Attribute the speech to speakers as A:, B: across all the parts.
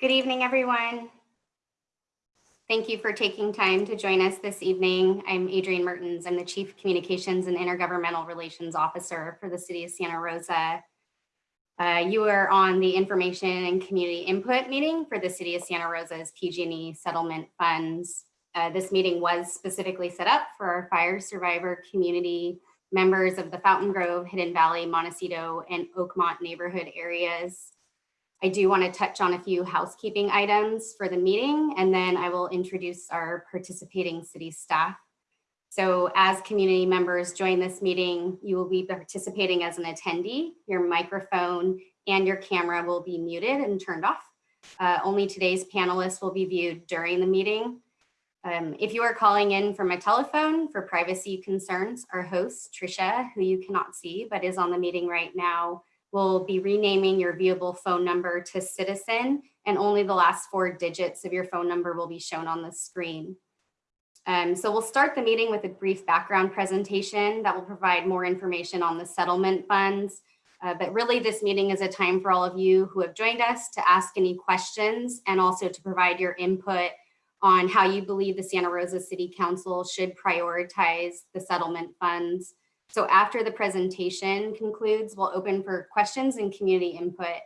A: Good evening, everyone. Thank you for taking time to join us this evening. I'm Adrienne Mertens. I'm the Chief Communications and Intergovernmental Relations Officer for the City of Santa Rosa. Uh, you are on the Information and Community Input meeting for the City of Santa Rosa's PG&E settlement funds. Uh, this meeting was specifically set up for our fire survivor community members of the Fountain Grove, Hidden Valley, Montecito, and Oakmont neighborhood areas. I do want to touch on a few housekeeping items for the meeting, and then I will introduce our participating city staff. So as community members join this meeting, you will be participating as an attendee. Your microphone and your camera will be muted and turned off. Uh, only today's panelists will be viewed during the meeting. Um, if you are calling in from a telephone for privacy concerns, our host, Trisha, who you cannot see but is on the meeting right now, will be renaming your viewable phone number to citizen and only the last four digits of your phone number will be shown on the screen. Um, so we'll start the meeting with a brief background presentation that will provide more information on the settlement funds. Uh, but really this meeting is a time for all of you who have joined us to ask any questions and also to provide your input on how you believe the Santa Rosa City Council should prioritize the settlement funds so after the presentation concludes, we'll open for questions and community input.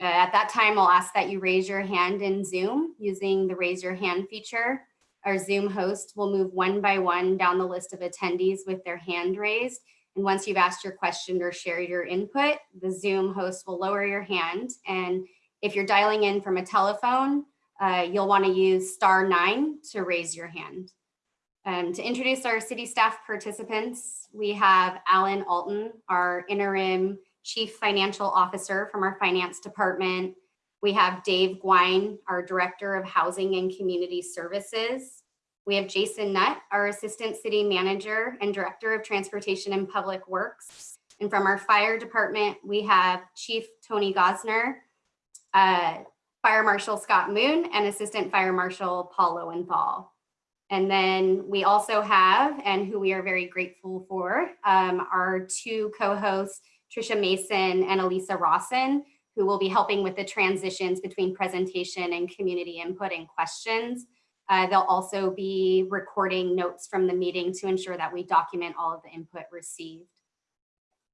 A: Uh, at that time, I'll ask that you raise your hand in Zoom using the raise your hand feature. Our Zoom host will move one by one down the list of attendees with their hand raised. And once you've asked your question or shared your input, the Zoom host will lower your hand. And if you're dialing in from a telephone, uh, you'll want to use star nine to raise your hand. Um, to introduce our city staff participants, we have Alan Alton, our interim chief financial officer from our finance department. We have Dave Gouin, our director of housing and community services. We have Jason Nutt, our assistant city manager and director of transportation and public works. And from our fire department, we have Chief Tony Gossner, uh, Fire Marshal Scott Moon, and Assistant Fire Marshal Paul Lowenthal. And then we also have, and who we are very grateful for, um, our two co-hosts, Trisha Mason and Elisa Rawson, who will be helping with the transitions between presentation and community input and questions. Uh, they'll also be recording notes from the meeting to ensure that we document all of the input received.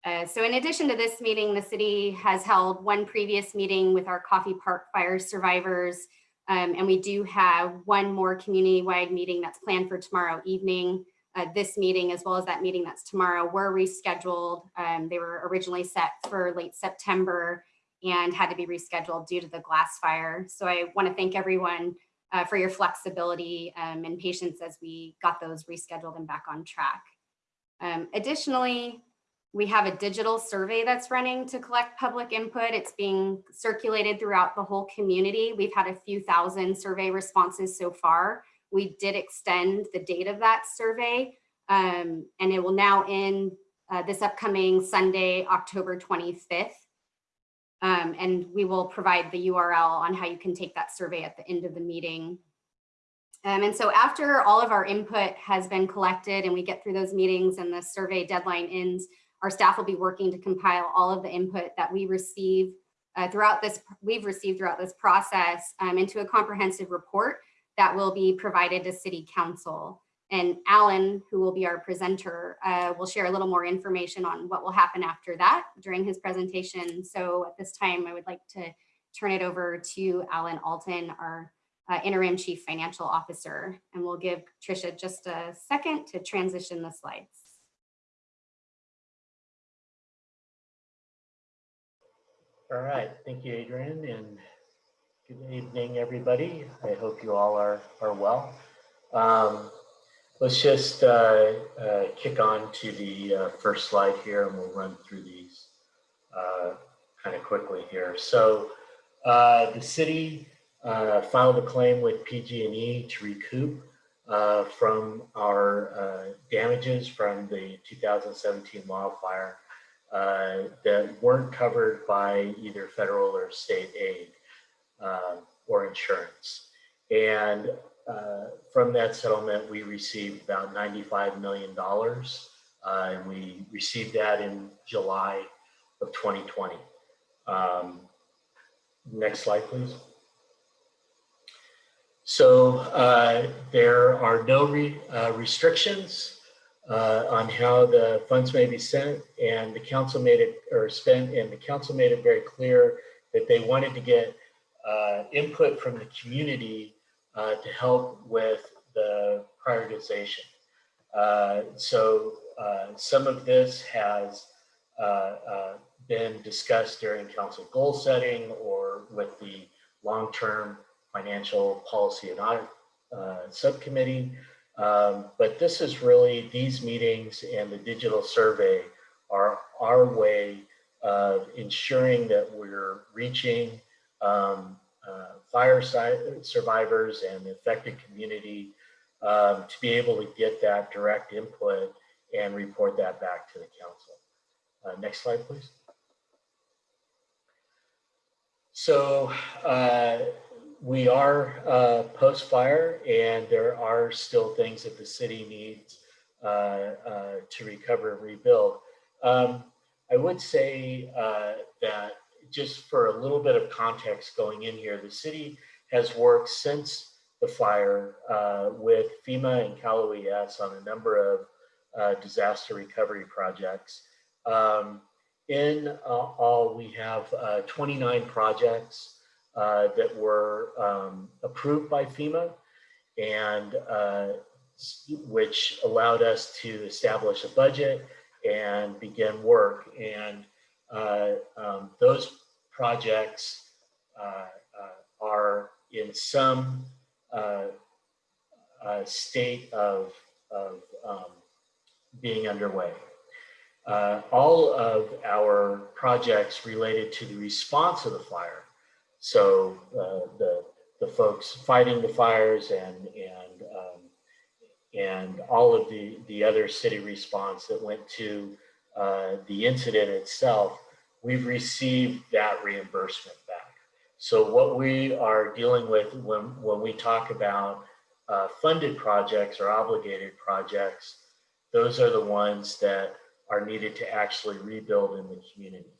A: Uh, so in addition to this meeting, the city has held one previous meeting with our Coffey Park fire survivors um, and we do have one more community-wide meeting that's planned for tomorrow evening. Uh, this meeting, as well as that meeting that's tomorrow, were rescheduled. Um, they were originally set for late September and had to be rescheduled due to the glass fire. So I want to thank everyone uh, for your flexibility um, and patience as we got those rescheduled and back on track. Um, additionally, we have a digital survey that's running to collect public input. It's being circulated throughout the whole community. We've had a few thousand survey responses so far. We did extend the date of that survey um, and it will now end uh, this upcoming Sunday, October 25th. Um, and we will provide the URL on how you can take that survey at the end of the meeting. Um, and so after all of our input has been collected and we get through those meetings and the survey deadline ends, our staff will be working to compile all of the input that we receive uh, throughout this, we've received throughout this process um, into a comprehensive report that will be provided to City Council. And Alan, who will be our presenter, uh, will share a little more information on what will happen after that during his presentation. So at this time, I would like to turn it over to Alan Alton, our uh, interim chief financial officer. And we'll give Trisha just a second to transition the slides.
B: All right, thank you, Adrian, and good evening, everybody. I hope you all are, are well. Um, let's just uh, uh, kick on to the uh, first slide here and we'll run through these uh, kind of quickly here. So uh, the city uh, filed a claim with PG&E to recoup from our damages from the 2017 wildfire uh, that weren't covered by either federal or state aid uh, or insurance. And uh, from that settlement, we received about $95 million. Uh, and we received that in July of 2020. Um, next slide, please. So uh, there are no re, uh, restrictions uh, on how the funds may be sent and the council made it or spent and the council made it very clear that they wanted to get uh, input from the community uh, to help with the prioritization. Uh, so uh, some of this has uh, been discussed during council goal setting or with the long-term financial policy and audit subcommittee. Um, but this is really, these meetings and the digital survey are our way of ensuring that we're reaching um, uh, fire survivors and the affected community um, to be able to get that direct input and report that back to the council. Uh, next slide, please. So uh, we are uh, post-fire and there are still things that the city needs uh, uh, to recover and rebuild. Um, I would say uh, that just for a little bit of context going in here, the city has worked since the fire uh, with FEMA and Cal OES on a number of uh, disaster recovery projects. Um, in all, we have uh, 29 projects uh, that were um, approved by FEMA and uh, which allowed us to establish a budget and begin work. And um, those projects are in some uh, uh, state of, of um, being underway. Uh, all of our projects related to the response of the fire. So uh, the, the folks fighting the fires and, and, um, and all of the, the other city response that went to uh, the incident itself, we've received that reimbursement back. So what we are dealing with when, when we talk about uh, funded projects or obligated projects, those are the ones that are needed to actually rebuild in the community.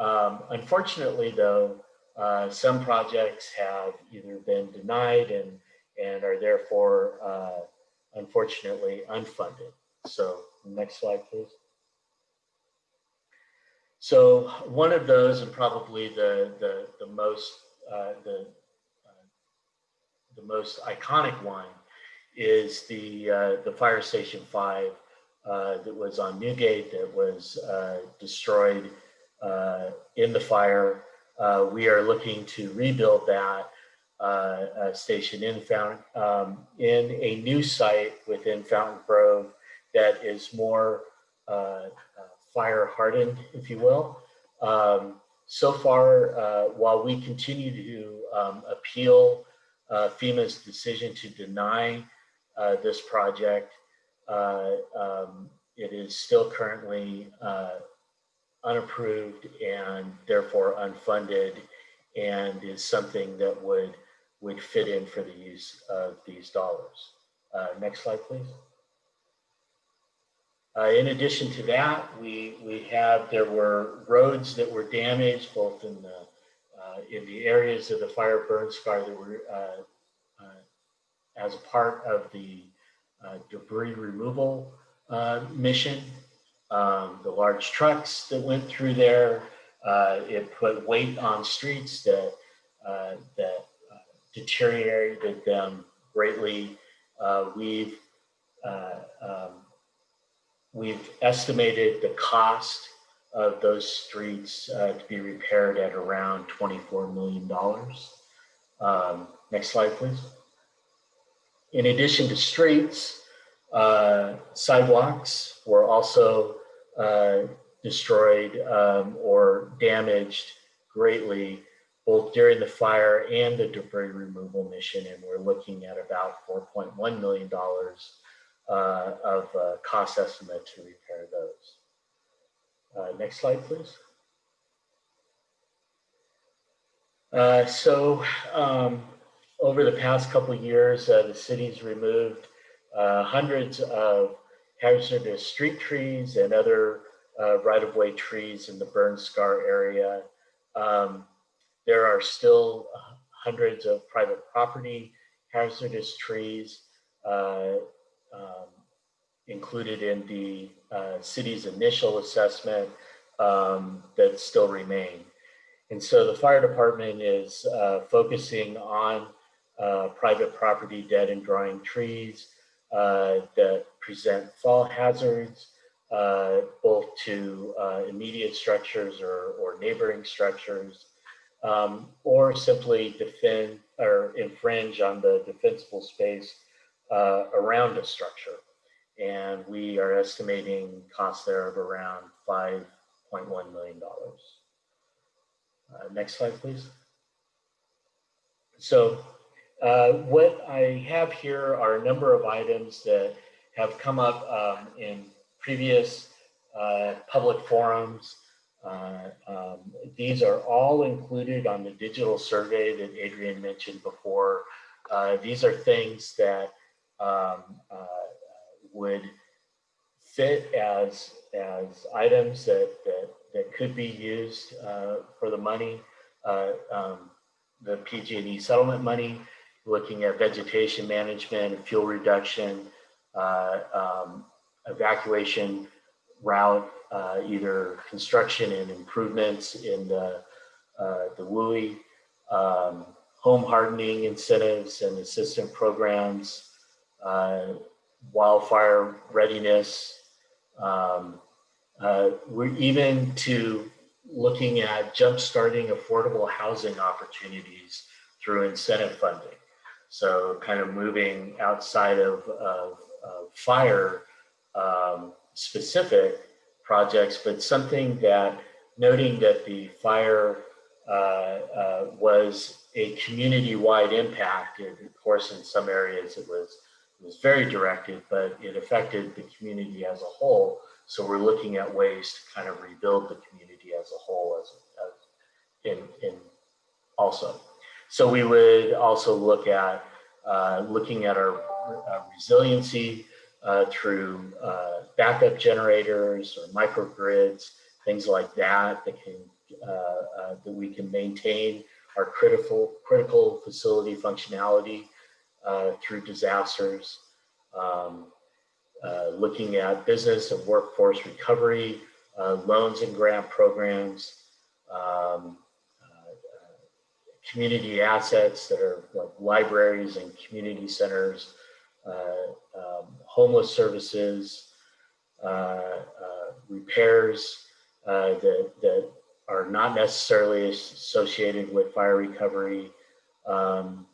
B: Um, unfortunately, though, uh, some projects have either been denied and, and are therefore, uh, unfortunately, unfunded. So next slide, please. So one of those, and probably the the the most uh, the uh, the most iconic one, is the uh, the fire station five uh, that was on Newgate that was destroyed in the fire. We are looking to rebuild that station in Fountain um, in a new site within Fountain Grove that is more fire hardened, if you will. Um, so far, uh, while we continue to um, appeal uh, FEMA's decision to deny uh, this project, uh, um, it is still currently uh, unapproved and therefore unfunded and is something that would would fit in for the use of these dollars. Uh, next slide, please. Uh, in addition to that, we, we have, there were roads that were damaged both in the, uh, in the areas of the fire burn scar that were uh, uh as a part of the uh, debris removal mission. Um, the large trucks that went through there, it put weight on streets that, that deteriorated them greatly. we've um, We've estimated the cost of those streets uh, to be repaired at around $24 million. Um, next slide, please. In addition to streets, uh, sidewalks were also uh, destroyed um, or damaged greatly both during the fire and the debris removal mission. And we're looking at about $4.1 million uh, of uh, cost estimate to repair those. Uh, next slide, please. Uh, so um, over the past couple years, the city's removed hundreds of hazardous street trees and other right-of-way trees in the burn scar area. Um, there are still hundreds of private property hazardous trees uh, um, included in the uh, city's initial assessment um, that still remain. And so the fire department is uh, focusing on uh, private property dead and drying trees uh, that present fall hazards, uh, both to uh, immediate structures or, or neighboring structures, um, or simply defend or infringe on the defensible space uh, around a structure. And we are estimating costs there of around $5.1 million. Uh, next slide, please. So uh, what I have here are a number of items that have come up um, in previous uh, public forums. Uh, um, these are all included on the digital survey that Adrian mentioned before. Uh, these are things that um, uh, would fit as, as items that, that, that could be used uh, for the money, uh, um, the PG&E settlement money, looking at vegetation management, fuel reduction, um, evacuation route, uh, either construction and improvements in the, uh, the WUI, um, home hardening incentives and assistance programs, uh, wildfire readiness. Um, uh, we're even to looking at jump-starting affordable housing opportunities through incentive funding. So kind of moving outside of, of, of fire um, specific projects, but something that noting that the fire uh, uh, was a community-wide impact. And of course, in some areas it was it was very directed, but it affected the community as a whole. So we're looking at ways to kind of rebuild the community as a whole, as, as in in also. So we would also look at uh, looking at our uh, resiliency uh, through uh, backup generators or microgrids, things like that that can uh, uh, that we can maintain our critical critical facility functionality through disasters. Um, looking at business and workforce recovery, loans and grant programs, um, community assets that are like libraries and community centers, um, homeless services, uh, uh, repairs uh, that, that are not necessarily associated with fire recovery, um,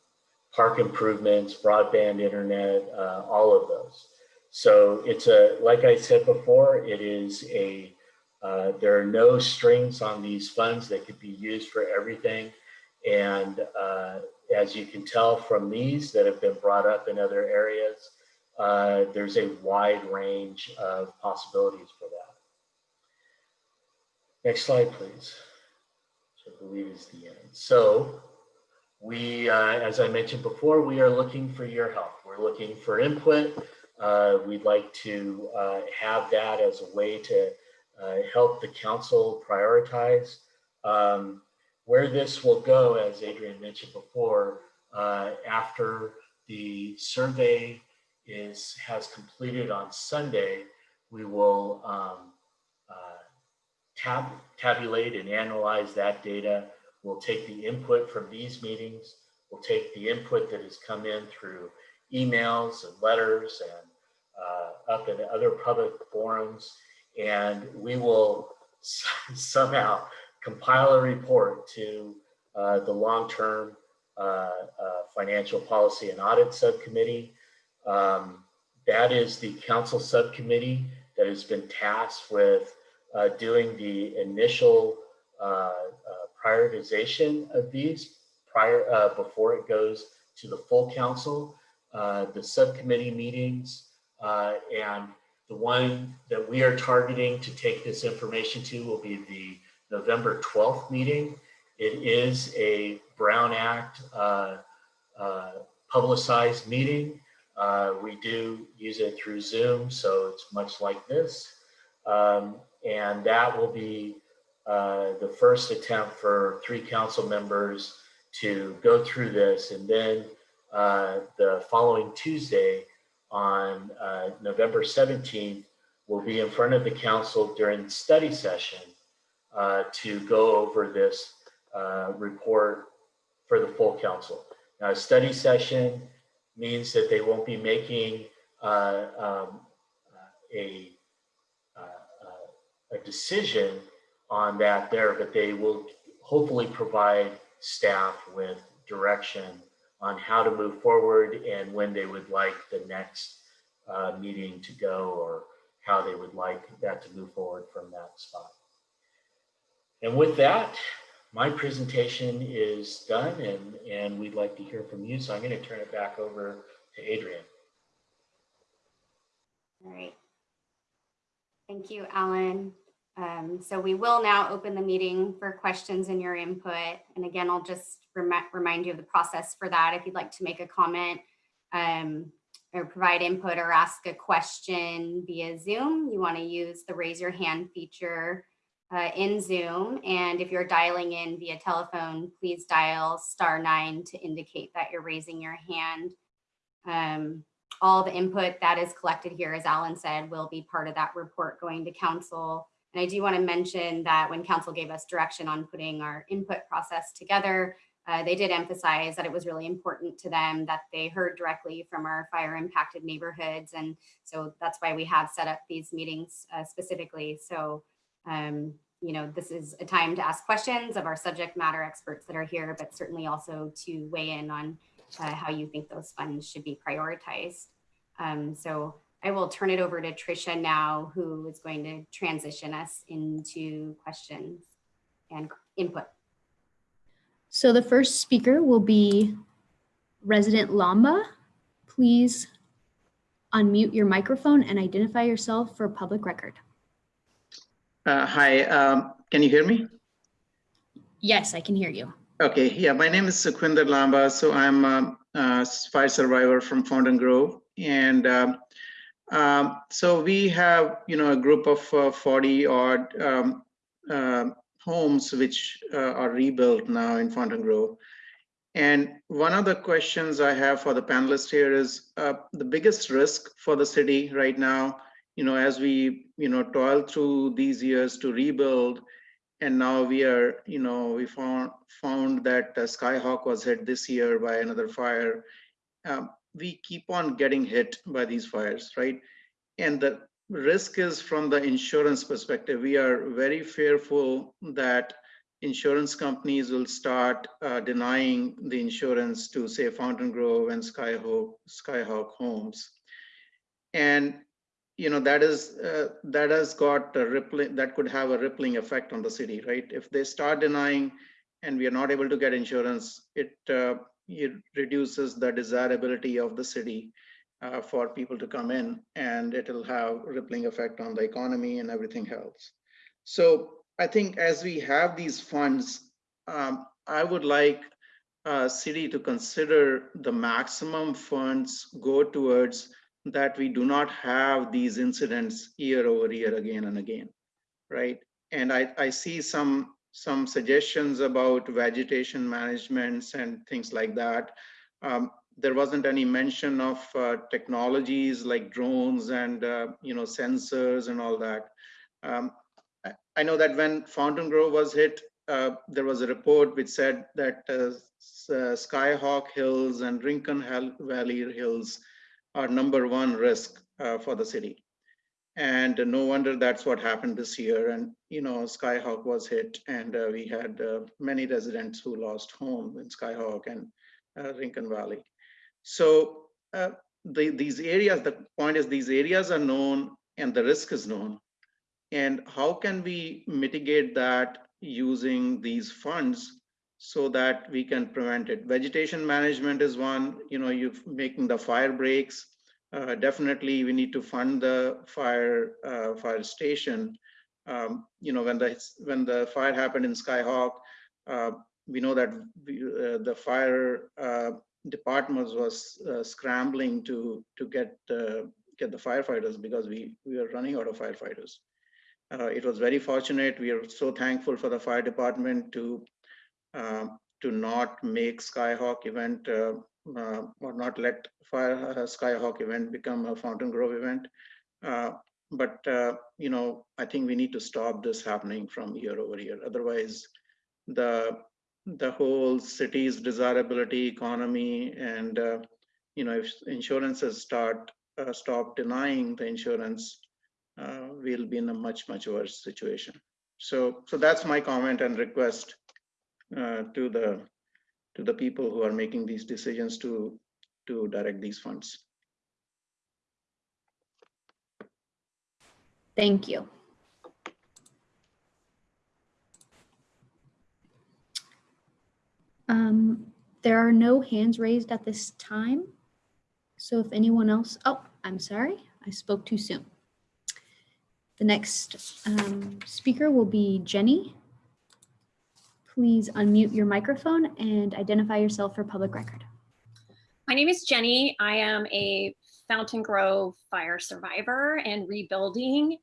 B: park improvements, broadband internet, uh, all of those. So it's a, like I said before, it is a, uh, there are no strings on these funds that could be used for everything. And uh, as you can tell from these that have been brought up in other areas, uh, there's a wide range of possibilities for that. Next slide, please. Which I believe is the end. So we, uh, as I mentioned before, we are looking for your help. We're looking for input. Uh, we'd like to uh, have that as a way to uh, help the council prioritize. Um, where this will go, as Adrian mentioned before, uh, after the survey is has completed on Sunday, we will um, uh, tab tabulate and analyze that data. We'll take the input from these meetings. We'll take the input that has come in through emails and letters and uh, up in other public forums, and we will somehow compile a report to uh, the long-term uh, uh, financial policy and audit subcommittee. Um, that is the council subcommittee that has been tasked with uh, doing the initial uh, prioritization of these prior before it goes to the full council. the subcommittee meetings and the one that we are targeting to take this information to will be the November 12th meeting. It is a Brown Act uh, uh, publicized meeting. Uh, we do use it through Zoom, so it's much like this. Um, and that will be uh, the first attempt for three council members to go through this. And then uh, the following Tuesday on uh, November 17th, will be in front of the council during study session uh, to go over this uh, report for the full council. Now, a study session means that they won't be making uh, um, a, uh, uh, a decision on that there, but they will hopefully provide staff with direction on how to move forward and when they would like the next uh, meeting to go or how they would like that to move forward from that spot. And with that, my presentation is done and, and we'd like to hear from you. So I'm going to turn it back over to Adrian.
A: All right. Thank you, Alan. Um, so we will now open the meeting for questions and your input. And again, I'll just rem remind you of the process for that. If you'd like to make a comment um, or provide input or ask a question via Zoom, you want to use the raise your hand feature uh, in Zoom. And if you're dialing in via telephone, please dial star nine to indicate that you're raising your hand. Um, all the input that is collected here, as Alan said, will be part of that report going to council. And I do want to mention that when council gave us direction on putting our input process together, uh, they did emphasize that it was really important to them that they heard directly from our fire impacted neighborhoods. And so that's why we have set up these meetings uh, specifically. So, um, you know, this is a time to ask questions of our subject matter experts that are here, but certainly also to weigh in on uh, how you think those funds should be prioritized. Um, so I will turn it over to Tricia now, who is going to transition us into questions and input.
C: So the first speaker will be resident Lamba. Please unmute your microphone and identify yourself for public record.
D: Uh, hi, um, can you hear me?
C: Yes, I can hear you.
D: Okay, yeah, my name is Sukhwinder Lamba. So I'm a, a fire survivor from Fountain Grove. And um, um, so we have, you know, a group of uh, 40 odd um, uh, homes which uh, are rebuilt now in Fountain Grove. And one of the questions I have for the panelists here is uh, the biggest risk for the city right now, you know, as we, you know, toil through these years to rebuild, and now we are, you know, we found found that uh, Skyhawk was hit this year by another fire. Um, we keep on getting hit by these fires, right? And the risk is from the insurance perspective. We are very fearful that insurance companies will start uh, denying the insurance to say Fountain Grove and Skyhawk, Skyhawk homes. And you know that is uh, that has got a rippling that could have a rippling effect on the city right? If they start denying and we are not able to get insurance it uh, it reduces the desirability of the city uh, for people to come in and it'll have rippling effect on the economy and everything else. So i think as we have these funds um, i would like uh, city to consider the maximum funds go towards that we do not have these incidents year over year again and again, right? And I, I see some some suggestions about vegetation managements and things like that. Um, there wasn't any mention of uh, technologies like drones and uh, you know sensors and all that. Um, I, know that when Fountain Grove was hit, uh, there was a report which said that uh, Skyhawk Hills and Rincon Valley Hills are number one risk uh, for the city. And no wonder that's what happened this year. And, you know, Skyhawk was hit and uh, we had uh, many residents who lost home in Skyhawk and uh, Rincon Valley. So uh, the, these areas, the point is these areas are known and the risk is known. And how can we mitigate that using these funds so that we can prevent it. Vegetation management is one, you know, you're making the fire breaks. Uh, definitely we need to fund the fire uh, fire station. Um, you know, when the when the fire happened in Skyhawk, uh, we know that we, uh, the fire uh, department was uh, scrambling to to get get the firefighters because we we were running out of firefighters. it was very fortunate. We are so thankful for the fire department to to not make Skyhawk event uh, uh, or not let Fire uh, Skyhawk event become a Fountain Grove event. Uh, But, uh, you know, I think we need to stop this happening from year over year. Otherwise, the, the whole city's desirability, economy, and, uh, you know, if insurances start, uh, stop denying the insurance, uh, we'll be in a much, much worse situation. So, so that's my comment and request uh, to the, to the people who are making these decisions to, to direct these funds.
C: Thank you. Um, there are no hands raised at this time. So if anyone else, oh, I'm sorry, I spoke too soon. The next um, speaker will be Jenny. Please unmute your microphone and identify yourself for public record.
E: My name is Jenny. I am a Fountain Grove fire survivor and rebuilding.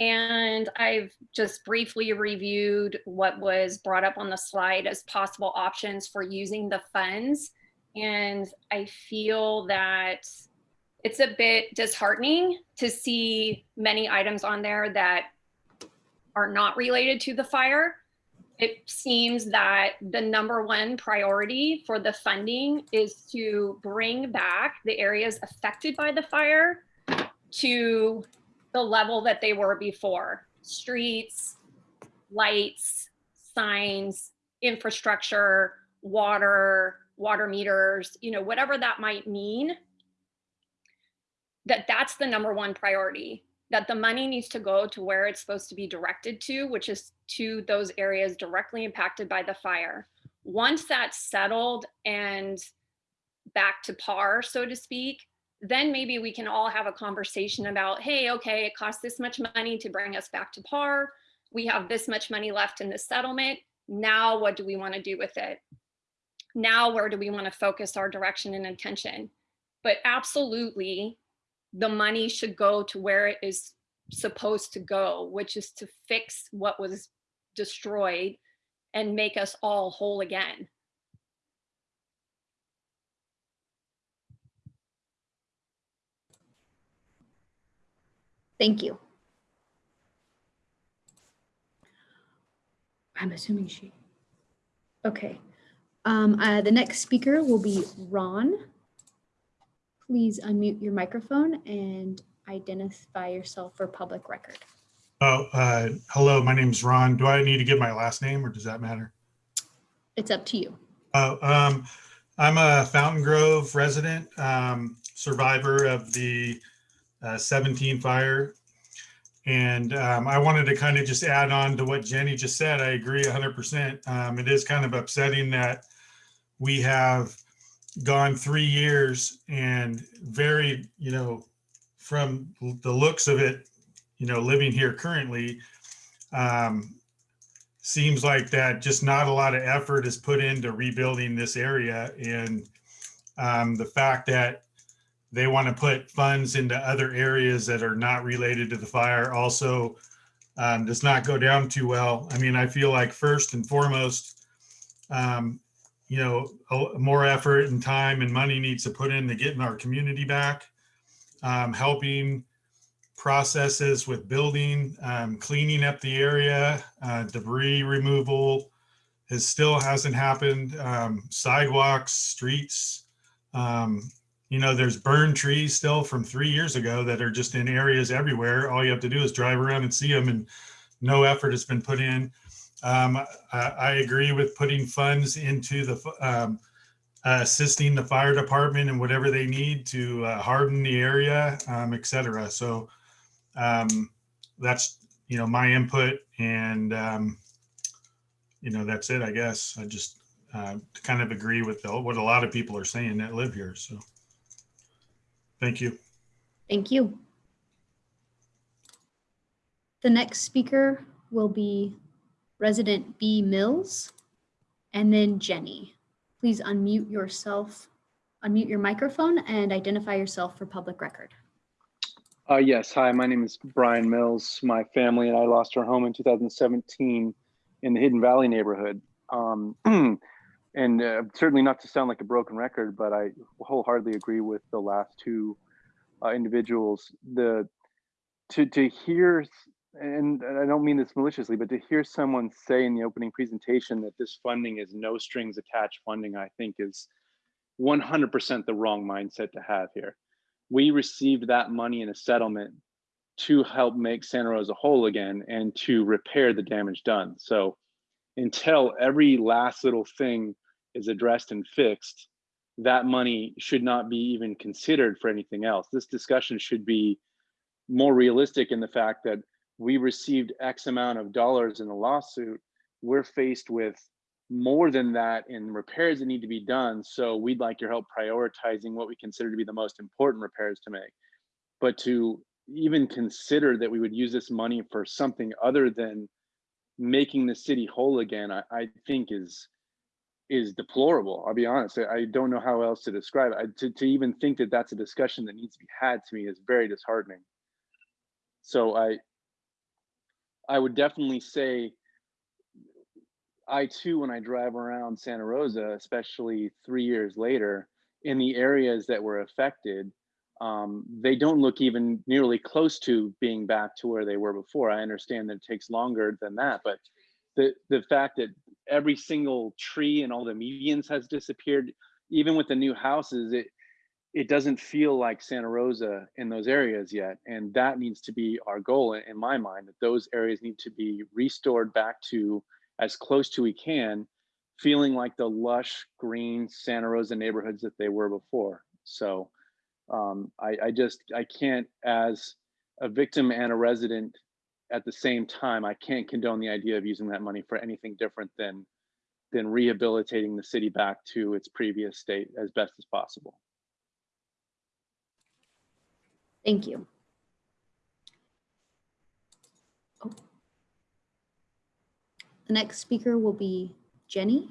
E: And I've just briefly reviewed what was brought up on the slide as possible options for using the funds. And I feel that it's a bit disheartening to see many items on there that are not related to the fire. It seems that the number one priority for the funding is to bring back the areas affected by the fire to the level that they were before. Streets, lights, signs, infrastructure, water, water meters, you know, whatever that might mean. That that's the number one priority that the money needs to go to where it's supposed to be directed to, which is to those areas directly impacted by the fire. Once that's settled and back to par, so to speak, then maybe we can all have a conversation about, hey, okay, it costs this much money to bring us back to par. We have this much money left in the settlement. Now, what do we want to do with it? Now, where do we want to focus our direction and attention? But absolutely, the money should go to where it is supposed to go, which is to fix what was destroyed and make us all whole again.
C: Thank you. I'm assuming she. Okay. Um, uh, the next speaker will be Ron. Please unmute your microphone and identify yourself for public record.
F: Oh, uh, hello, my name's Ron. Do I need to give my last name or does that matter?
C: It's up to you.
F: Oh, um, I'm a Fountain Grove resident, um, survivor of the uh, 17 fire. And um, I wanted to kind of just add on to what Jenny just said. I agree 100%. Um, it is kind of upsetting that we have gone three years and very, you know, from the looks of it, you know, living here currently, um, seems like that just not a lot of effort is put into rebuilding this area. And um, the fact that they want to put funds into other areas that are not related to the fire also um, does not go down too well. I mean, I feel like first and foremost, um, you know, more effort and time and money needs to put into getting our community back, um, helping processes with building, um, cleaning up the area, uh, debris removal has still hasn't happened. Um, sidewalks, streets, um, you know, there's burned trees still from three years ago that are just in areas everywhere. All you have to do is drive around and see them and no effort has been put in. Um, I, I agree with putting funds into the, um, uh, assisting the fire department and whatever they need to uh, harden the area, um, et cetera. So um, that's, you know, my input and, um, you know, that's it, I guess. I just uh, kind of agree with the, what a lot of people are saying that live here. So thank you.
C: Thank you. The next speaker will be resident B Mills and then Jenny. Please unmute yourself, unmute your microphone and identify yourself for public record.
G: Uh, yes, hi, my name is Brian Mills. My family and I lost our home in 2017 in the Hidden Valley neighborhood. Um, and uh, certainly not to sound like a broken record, but I wholeheartedly agree with the last two uh, individuals. The to to hear, and I don't mean this maliciously, but to hear someone say in the opening presentation that this funding is no strings attached funding, I think is 100% the wrong mindset to have here. We received that money in a settlement to help make Santa Rosa whole again and to repair the damage done. So until every last little thing is addressed and fixed, that money should not be even considered for anything else. This discussion should be more realistic in the fact that we received X amount of dollars in the lawsuit. We're faced with more than that in repairs that need to be done. So we'd like your help prioritizing what we consider to be the most important repairs to make. But to even consider that we would use this money for something other than making the city whole again, I, I think is is deplorable. I'll be honest. I, I don't know how else to describe it. I, to, to even think that that's a discussion that needs to be had to me is very disheartening. So I, I would definitely say, I too, when I drive around Santa Rosa, especially three years later, in the areas that were affected, um, they don't look even nearly close to being back to where they were before. I understand that it takes longer than that, but the the fact that every single tree and all the medians has disappeared, even with the new houses, it it doesn't feel like Santa Rosa in those areas yet, and that needs to be our goal in, my mind. That those areas need to be restored back to as close to we can, feeling like the lush green Santa Rosa neighborhoods that they were before. So um, I, I just I can't as a victim and a resident at the same time, I can't condone the idea of using that money for anything different than than rehabilitating the city back to its previous state as best as possible.
C: Thank you. Oh. The next speaker will be Jenny.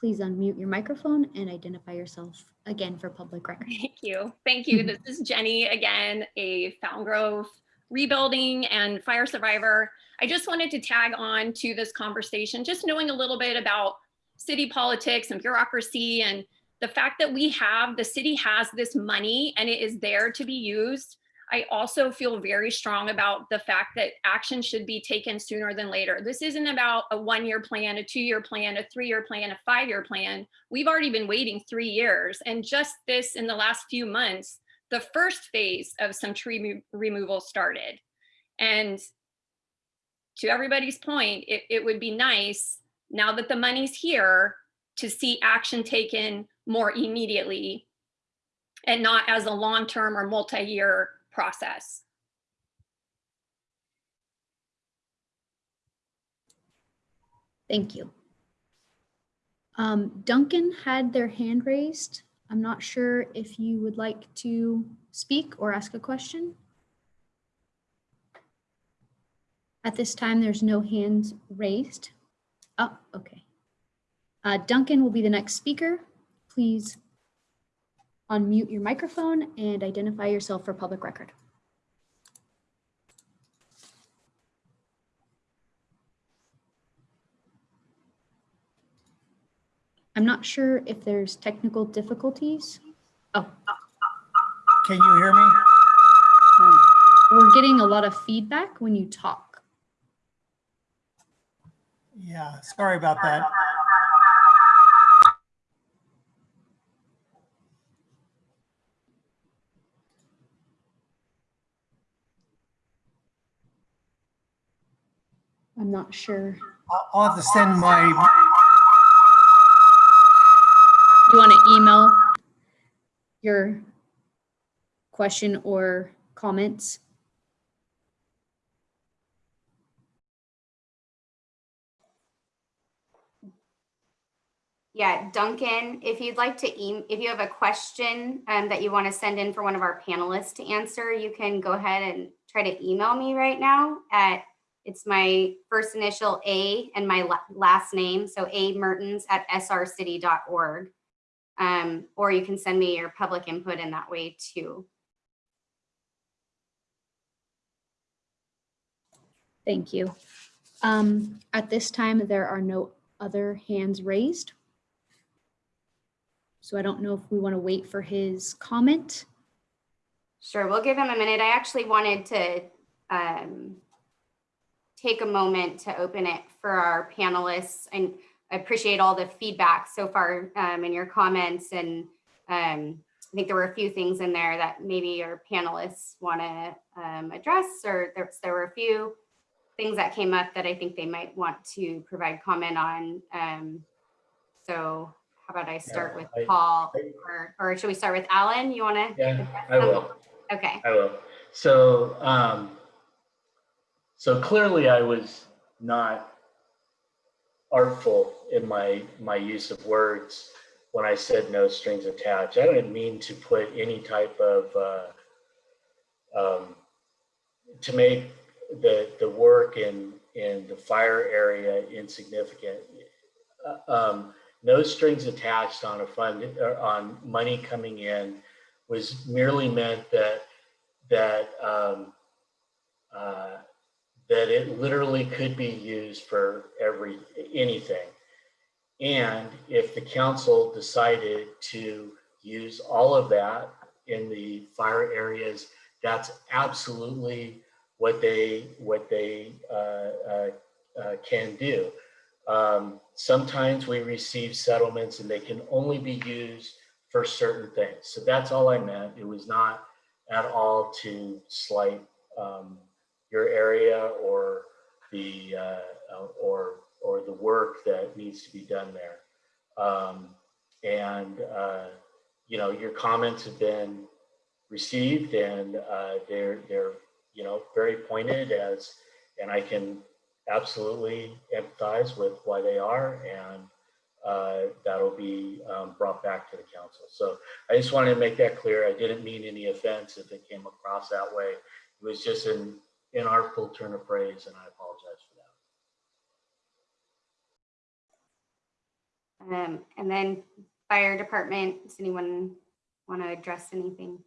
C: Please unmute your microphone and identify yourself again for public record.
E: Thank you. Thank you. This is Jenny again, a Fountain Grove rebuilding and fire survivor. I just wanted to tag on to this conversation, just knowing a little bit about city politics and bureaucracy and the fact that we have, the city has this money and it is there to be used. I also feel very strong about the fact that action should be taken sooner than later. This isn't about a one-year plan, a two-year plan, a three-year plan, a five-year plan. We've already been waiting three years. And just this in the last few months, the first phase of some tree removal started. And to everybody's point, it, it would be nice now that the money's here to see action taken more immediately and not as a long-term or multi-year process.
C: Thank you. Um, Duncan had their hand raised. I'm not sure if you would like to speak or ask a question. At this time, there's no hands raised. Oh, okay. Uh, Duncan will be the next speaker. Please unmute your microphone and identify yourself for public record. I'm not sure if there's technical difficulties. Oh,
H: Can you hear me?
C: we're getting a lot of feedback when you talk.
H: Yeah, sorry about that.
C: Not sure.
H: I'll- I'll have to send my,
C: You want to email your question or comments?
A: Yeah, Duncan, if you'd like to, e- if you have a question um, that you want to send in for one of our panelists to answer, you can go ahead and try to email me right now at, it's my first initial A and my last name, so A Mertens at srcity.org. Um, or you can send me your public input in that way too.
C: Thank you. Um, At this time, there are no other hands raised. So I don't know if we want to wait for his comment.
A: Sure, we'll give him a minute. I actually wanted to um, take a moment to open it for our panelists and I appreciate all the feedback so far um, in your comments and um, I think there were a few things in there that maybe your panelists want to um, address or there, there were a few things that came up that I think they might want to provide comment on. Um, so how about I start with
B: I-
A: Paul
B: I-
A: or, or should we start with Alan? You want to?
B: Yeah, I will.
A: Okay.
B: I will. So, um, so clearly I was not artful in my, my use of words when I said no strings attached. I didn't mean to put any type of, uh, um, to make the, the work in, in the fire area insignificant. Uh, Um, no strings attached on a fund, or on money coming in was merely meant that that um, uh, that it literally could be used for every anything. And if the council decided to use all of that in the fire areas, that's absolutely what they what they uh, uh, uh, can do. Um, sometimes we receive settlements and they can only be used for certain things. So that's all I meant. It was not at all to slight um, your area or the uh, or or the work that needs to be done there. Um, and uh, you know, your comments have been received, and uh, they're they're you know very pointed as, and I can absolutely empathize with why they are, and uh, that'll be um, brought back to the council. So I just wanted to make that clear. I didn't mean any offense if it came across that way. It was just an inartful turn of phrase, and I apologize for that.
A: Um, and then fire department, does anyone want to address anything?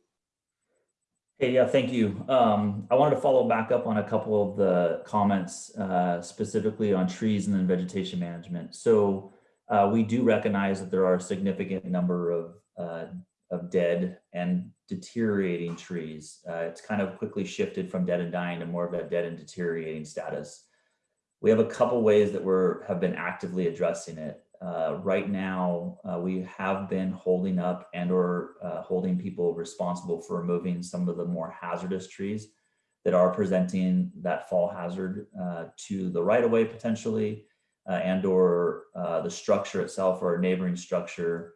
I: Hey, yeah, thank you. Um, I wanted to follow back up on a couple of the comments, uh, specifically on trees and then vegetation management. So uh, we do recognize that there are a significant number of, uh, of dead and deteriorating trees. Uh, it's kind of quickly shifted from dead and dying to more of that dead and deteriorating status. We have a couple ways that we're have been actively addressing it. Uh, right now, uh, we have been holding up and or uh, holding people responsible for removing some of the more hazardous trees that are presenting that fall hazard uh, to the right of way potentially uh, and or the structure itself or a neighboring structure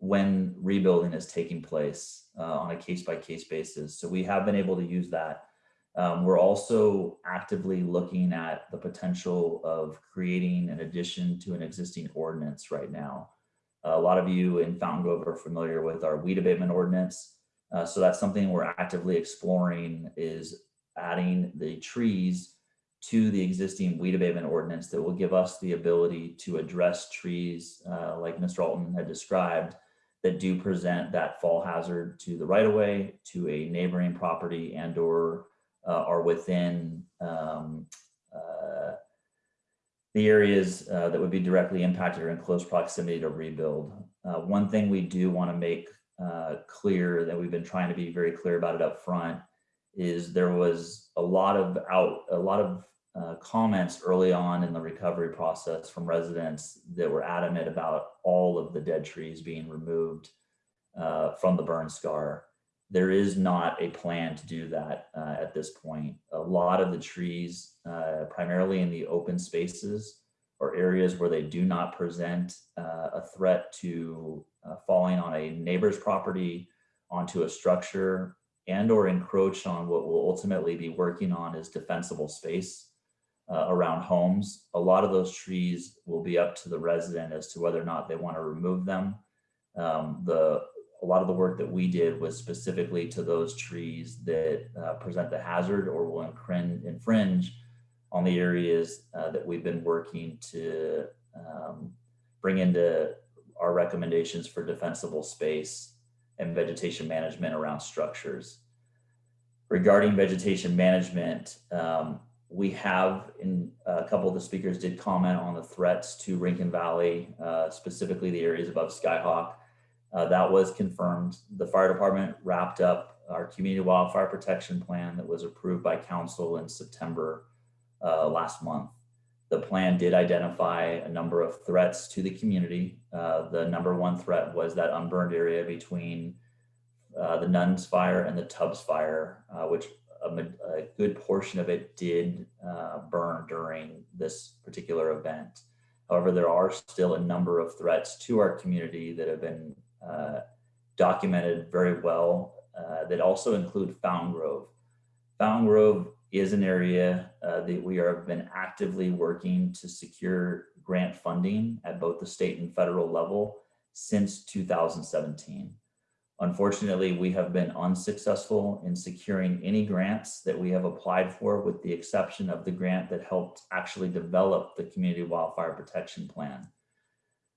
I: when rebuilding is taking place on a case by case basis. So we have been able to use that um, we're also actively looking at the potential of creating an addition to an existing ordinance right now. a lot of you in Fountain Grove are familiar with our weed abatement ordinance. Uh, so that's something we're actively exploring is adding the trees to the existing weed abatement ordinance that will give us the ability to address trees uh, like Mr. Alton had described that do present that fall hazard to the right of way, to a neighboring property and or uh, are within um, uh, the areas uh, that would be directly impacted or in close proximity to rebuild. Uh, one thing we do want to make uh, clear that we've been trying to be very clear about it up front is there was a lot of out a lot of uh, comments early on in the recovery process from residents that were adamant about all of the dead trees being removed from the burn scar there is not a plan to do that uh, at this point. A lot of the trees, uh, primarily in the open spaces or areas where they do not present uh, a threat to uh, falling on a neighbor's property, onto a structure, and or encroach on what we'll ultimately be working on is defensible space uh, around homes. A lot of those trees will be up to the resident as to whether or not they want to remove them. Um, the a lot of the work that we did was specifically to those trees that uh, present the hazard or will infringe on the areas uh, that we've been working to um, bring into our recommendations for defensible space and vegetation management around structures. Regarding vegetation management, um, we have in a couple of the speakers did comment on the threats to Rincon Valley, uh, specifically the areas above Skyhawk Uh, that was confirmed. The fire department wrapped up our community wildfire protection plan that was approved by council in September uh, last month. The plan did identify a number of threats to the community. Uh, the number one threat was that unburned area between uh, the Nuns fire and the Tubbs fire, uh, which a, a good portion of it did uh, burn during this particular event. However, there are still a number of threats to our community that have been uh, documented very well uh, that also include Fountain Grove. Fountain Grove is an area uh, that we have been actively working to secure grant funding at both the state and federal level since 2017. Unfortunately, we have been unsuccessful in securing any grants that we have applied for with the exception of the grant that helped actually develop the community wildfire protection plan.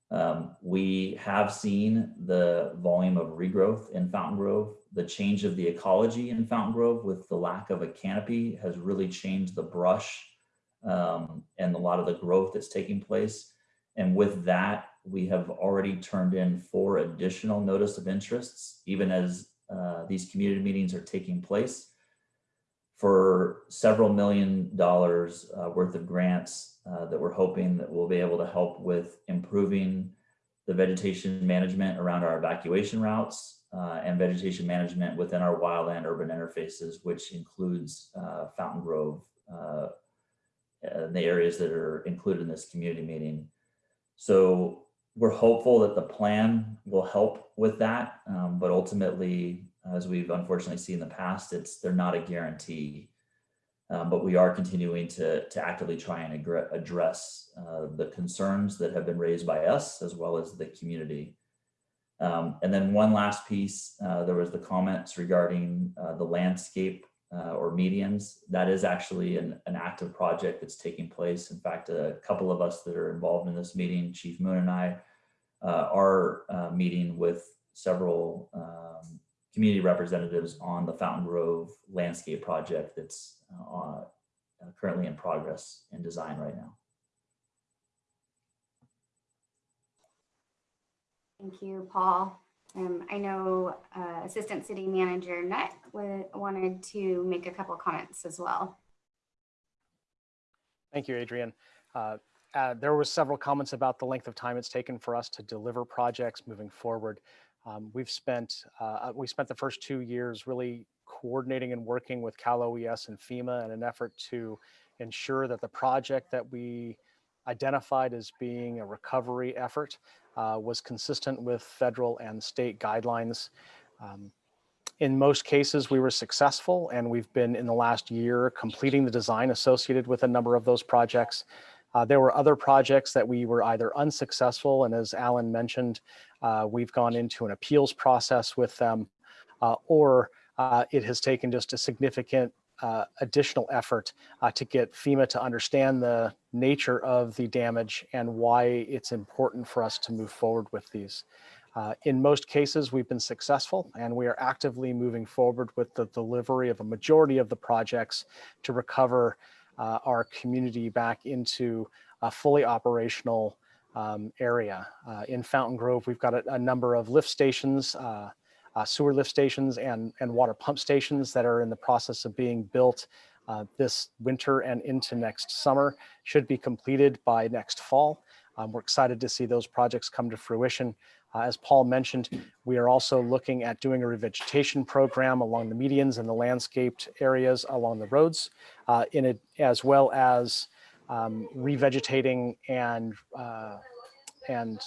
I: Um, we have seen the volume of regrowth in Fountain Grove. The change of the ecology in Fountain Grove with the lack of a canopy has really changed the brush um, and a lot of the growth that's taking place. And with that, we have already turned in four additional notice of interests, even as uh, these community meetings are taking place for several million dollars uh, worth of grants uh, that we're hoping that we'll be able to help with improving the vegetation management around our evacuation routes uh, and vegetation management within our wildland urban interfaces, which includes uh, Fountain Grove, uh, and the areas that are included in this community meeting. So we're hopeful that the plan will help with that, um, but ultimately, as we've unfortunately seen in the past, it's they're not a guarantee. Um, but we are continuing to, to actively try and address uh, the concerns that have been raised by us as well as the community. Um, and then one last piece, uh, there was the comments regarding uh, the landscape uh, or medians. That is actually an, an active project that's taking place. In fact, a couple of us that are involved in this meeting, Chief Moon and I, uh, are uh, meeting with several um, community representatives on the Fountain Grove landscape project that's uh, uh, currently in progress and design right now.
A: Thank you, Paul. Um, I know uh, Assistant City Manager Nutt wanted to make a couple comments as well.
J: Thank you, Adrian. Uh, uh, There were several comments about the length of time it's taken for us to deliver projects moving forward. Um, We've spent, uh, we spent the first two years really coordinating and working with Cal OES and FEMA in an effort to ensure that the project that we identified as being a recovery effort uh, was consistent with federal and state guidelines. Um, in most cases, we were successful and we've been in the last year completing the design associated with a number of those projects. Uh, there were other projects that we were either unsuccessful and as Alan mentioned, uh, we've gone into an appeals process with them uh, or uh, it has taken just a significant uh, additional effort uh, to get FEMA to understand the nature of the damage and why it's important for us to move forward with these. Uh, in most cases, we've been successful and we are actively moving forward with the delivery of a majority of the projects to recover uh, our community back into a fully operational um, area. Uh, in Fountain Grove, we've got a, a number of lift stations, uh, sewer lift stations and, and water pump stations that are in the process of being built uh, this winter and into next summer, should be completed by next fall. Um, we're excited to see those projects come to fruition. Uh, as Paul mentioned, we are also looking at doing a revegetation program along the medians and the landscaped areas along the roads, uh, in it, as well as um, revegetating and uh, and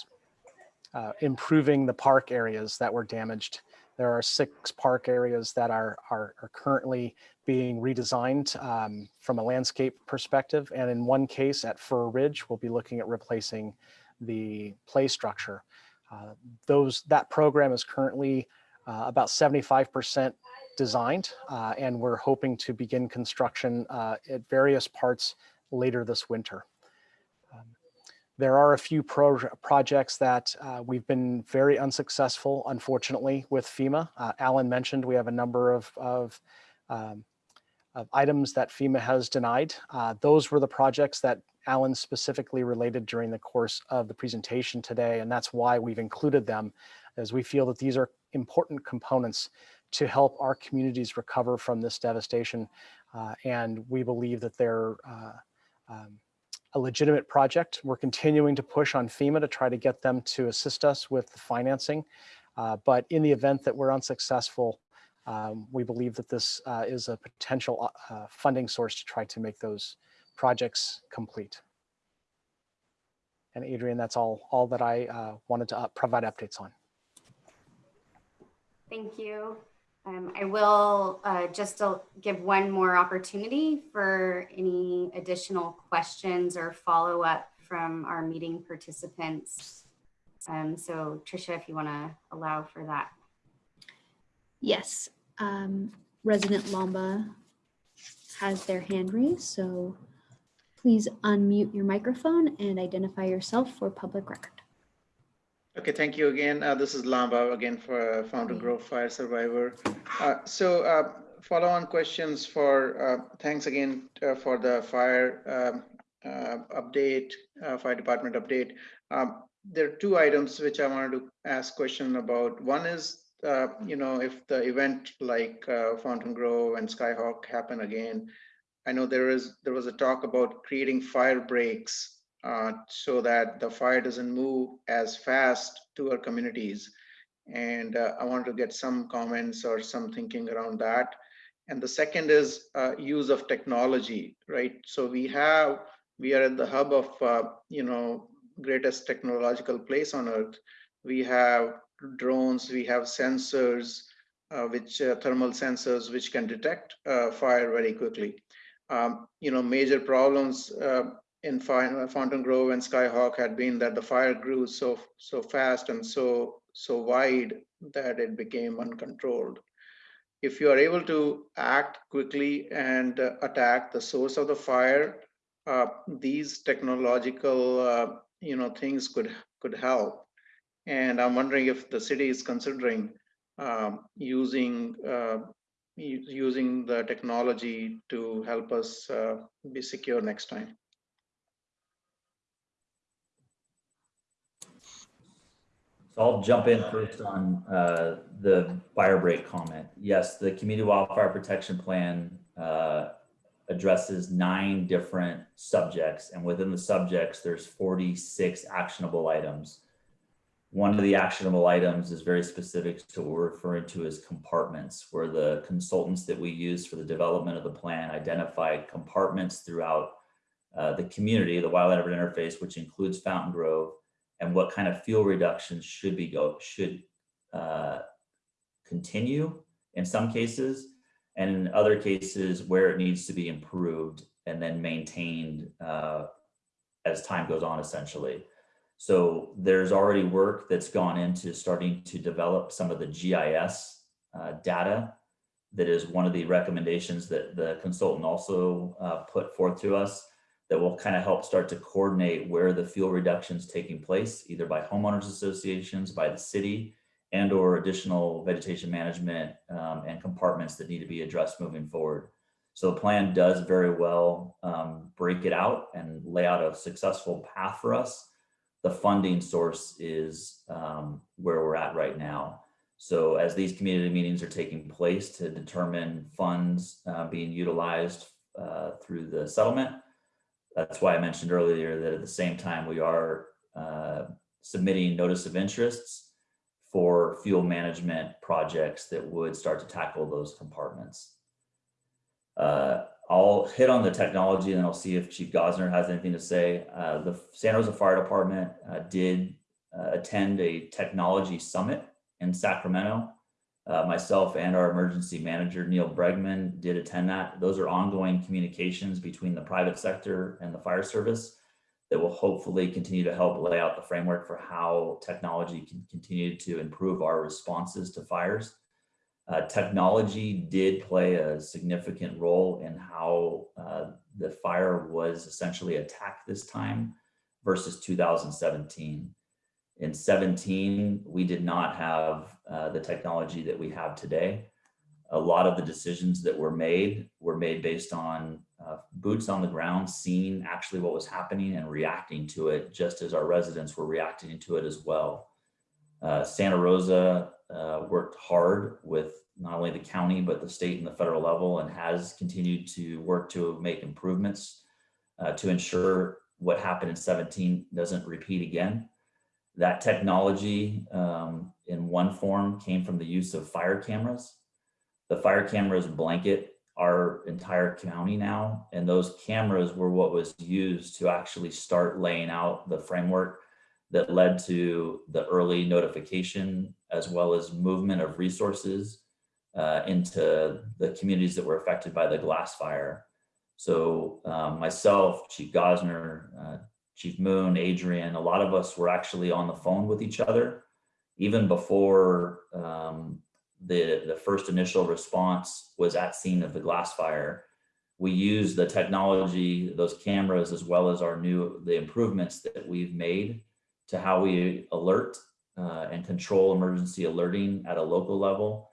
J: uh, improving the park areas that were damaged. There are six park areas that are, are, are currently being redesigned um, from a landscape perspective. And in one case at Fir Ridge, we'll be looking at replacing the play structure. Uh, those That program is currently uh, about 75% designed, uh, and we're hoping to begin construction uh, at various parts later this winter. There are a few pro projects that uh, we've been very unsuccessful, unfortunately, with FEMA. Uh, Alan mentioned we have a number of, of, um, of items that FEMA has denied. Uh, those were the projects that Alan specifically related during the course of the presentation today, and that's why we've included them, as we feel that these are important components to help our communities recover from this devastation. Uh, and we believe that they're uh, um, a legitimate project. We're continuing to push on FEMA to try to get them to assist us with the financing. Uh, but in the event that we're unsuccessful, um, we believe that this uh, is a potential uh, funding source to try to make those projects complete. And Adrian, that's all, all that I uh, wanted to provide updates on.
A: Thank you. Um, I will uh, just uh, give one more opportunity for any additional questions or follow-up from our meeting participants. Um, so Tricia, if you want to allow for that.
C: Yes, um, resident Lomba has their hand raised, so please unmute your microphone and identify yourself for public record.
D: Okay, thank you again. Uh, this is Lamba again for uh, Fountain Grove Fire Survivor. Uh, so uh, follow-on questions for, uh, thanks again uh, for the fire um, uh, update, uh, fire department update. Um, there are two items which I wanted to ask question about. One is, uh, you know, if the event like uh, Fountain Grove and Skyhawk happen again, I know there is there was a talk about creating fire breaks uh, so that the fire doesn't move as fast to our communities. And uh, I want to get some comments or some thinking around that. And the second is uh, use of technology, right? So we have, we are at the hub of, uh, you know, greatest technological place on earth. We have drones, we have sensors, uh, which thermal sensors, which can detect fire very quickly. Um, you know, major problems in Fountain Grove and Skyhawk had been that the fire grew so so fast and so so wide that it became uncontrolled. If you are able to act quickly and uh, attack the source of the fire, uh, these technological uh, you know things could could help. And I'm wondering if the city is considering um, using uh, using the technology to help us uh, be secure next time.
I: So I'll jump in first on uh, the fire break comment. Yes, the Community Wildfire Protection Plan uh, addresses nine different subjects, and within the subjects, there's 46 actionable items. One of the actionable items is very specific to what we're referring to as compartments, where the consultants that we use for the development of the plan identify compartments throughout uh, the community, the wildland urban interface, which includes Fountain Grove, and what kind of fuel reductions should be go should uh, continue in some cases, and in other cases where it needs to be improved and then maintained uh, as time goes on, essentially. So there's already work that's gone into starting to develop some of the GIS uh, data. That is one of the recommendations that the consultant also uh, put forth to us that will kind of help start to coordinate where the fuel reductions taking place, either by homeowners associations, by the city, and or additional vegetation management um, and compartments that need to be addressed moving forward. So the plan does very well um, break it out and lay out a successful path for us. The funding source is um, where we're at right now. So as these community meetings are taking place to determine funds uh, being utilized uh, through the settlement, that's why I mentioned earlier that at the same time we are uh, submitting notice of interests for fuel management projects that would start to tackle those compartments. Uh, I'll hit on the technology and I'll see if Chief Gossner has anything to say. Uh, the San Jose Fire Department uh, did uh, attend a technology summit in Sacramento uh, myself and our emergency manager, Neil Bregman, did attend that. Those are ongoing communications between the private sector and the fire service that will hopefully continue to help lay out the framework for how technology can continue to improve our responses to fires. Uh, technology did play a significant role in how uh, the fire was essentially attacked this time versus 2017. In 17, we did not have uh, the technology that we have today. a lot of the decisions that were made were made based on uh, boots on the ground, seeing actually what was happening and reacting to it, just as our residents were reacting to it as well. Uh, Santa Rosa uh, worked hard with not only the county, but the state and the federal level and has continued to work to make improvements uh, to ensure what happened in 17 doesn't repeat again. That technology um, in one form came from the use of fire cameras. The fire cameras blanket our entire county now, and those cameras were what was used to actually start laying out the framework that led to the early notification as well as movement of resources uh, into the communities that were affected by the glass fire. So um, myself, Chief Gossner, uh, Chief Moon, Adrian, a lot of us were actually on the phone with each other even before um, the, the first initial response was at scene of the glass fire. We used the technology, those cameras, as well as our new, the improvements that we've made to how we alert uh, and control emergency alerting at a local level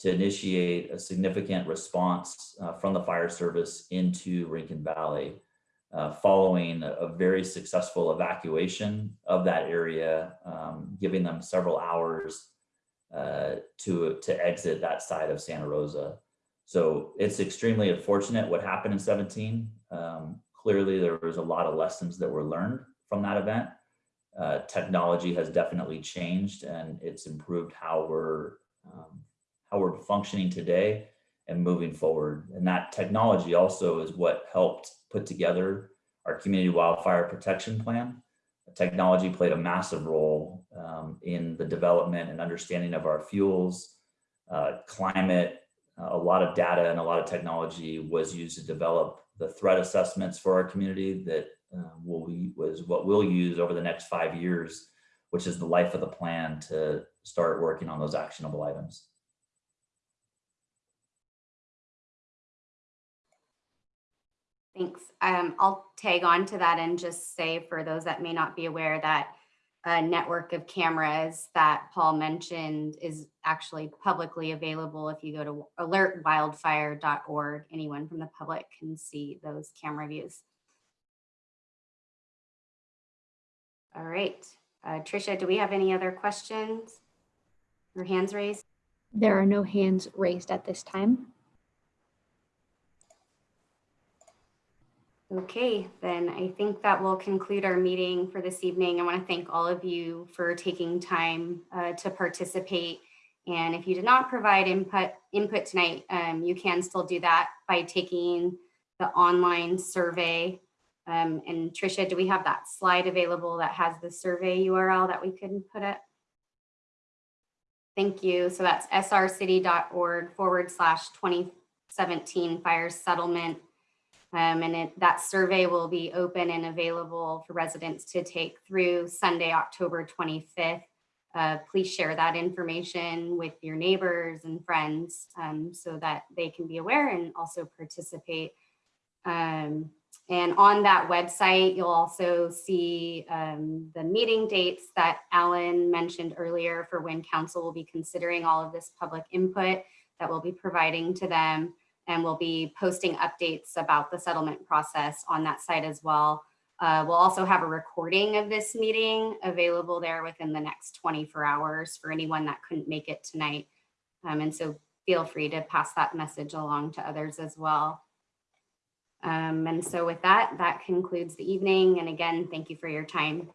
I: to initiate a significant response uh, from the fire service into Rincon Valley uh, following a, very successful evacuation of that area, um, giving them several hours uh, to, to exit that side of Santa Rosa. So it's extremely unfortunate what happened in 17. Um, clearly, there was a lot of lessons that were learned from that event. Uh, technology has definitely changed and it's improved how we're um, how we're functioning today and moving forward. And that technology also is what helped put together our community wildfire protection plan. Technology played a massive role um, in the development and understanding of our fuels, uh, climate, a lot of data and a lot of technology was used to develop the threat assessments for our community that uh, will be, was what we'll use over the next five years, which is the life of the plan to start working on those actionable items.
A: Thanks. Um, I'll tag on to that and just say for those that may not be aware that a network of cameras that Paul mentioned is actually publicly available. If you go to alertwildfire.org, anyone from the public can see those camera views. All right. Uh, Trisha, do we have any other questions or hands raised?
C: There are no hands raised at this time.
A: Okay, then I think that will conclude our meeting for this evening. I want to thank all of you for taking time uh, to participate. And if you did not provide input input tonight, um, you can still do that by taking the online survey. Um, and Trisha, do we have that slide available that has the survey URL that we could put it? Thank you. So that's srcity.org forward slash 2017 fire settlement um, and it, that survey will be open and available for residents to take through Sunday, October 25th. Uh, please share that information with your neighbors and friends um, so that they can be aware and also participate. Um, and on that website, you'll also see um, the meeting dates that Alan mentioned earlier for when council will be considering all of this public input that we'll be providing to them and we'll be posting updates about the settlement process on that site as well. Uh, we'll also have a recording of this meeting available there within the next 24 hours for anyone that couldn't make it tonight. Um, and so feel free to pass that message along to others as well. Um, and so with that, that concludes the evening. And again, thank you for your time.